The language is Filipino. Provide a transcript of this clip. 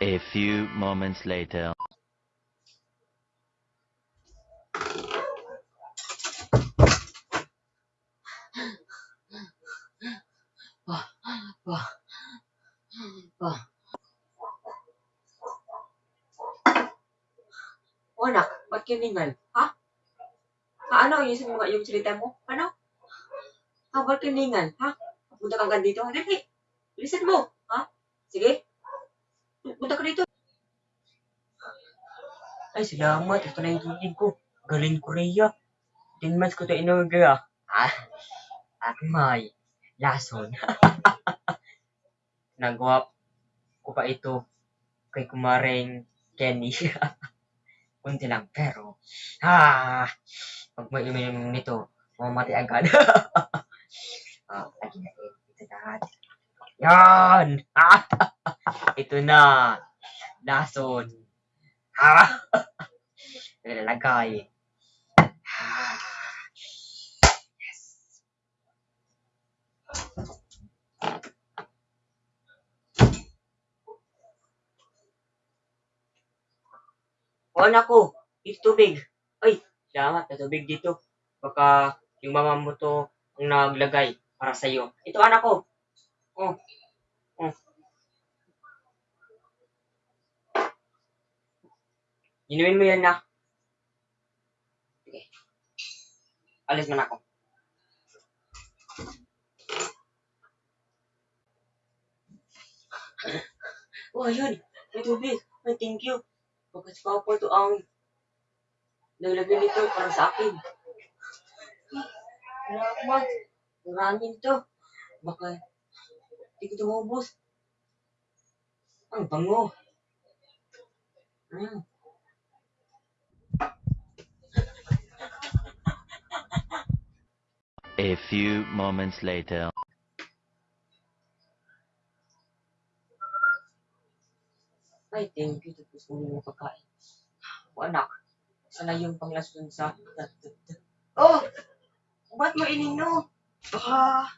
A few moments later. Wah, wah, wah. O anak, ba't kiningal? Ha? Ha, ano yung, yung, yung salita mo? Ano? Ha, ba't kiningal? Ha? Punta ka dito? Dali. Bilisan mo. Ha? Sige. Punta ka dito. Ay, salamat. Ito na yung tubig ko. Galing Korea. 10 months ko ito inorder ah. Ah, at may lason. Nagawa ko pa ito kay kumaring Kenny. Kunti lang, pero, ah, pag may uminom nito, mamamatay agad. ah, lagi na ito na. Yan! Ah, ito na. Lason. Ah, nilalagay. Ah, yes. O anak ko, ito tubig. Ay, salamat na tubig dito. Baka yung mama mo to ang naglagay para sa'yo. Ito anak ko. Oh. Oh. Inumin mo yan na. Sige. Alis man ako. Oh, ayun. May tubig. Ay, thank you. Baka si Papa to ang naglagay nito para sa akin. Salamat. Maraming to. Baka hindi ko ito maubos. Ang bango. Mm. A few moments later. Ay, thank you. Tapos ko yung pagkain. O anak, sana yung panglason sa... Oh! Ba't mo inino? Baka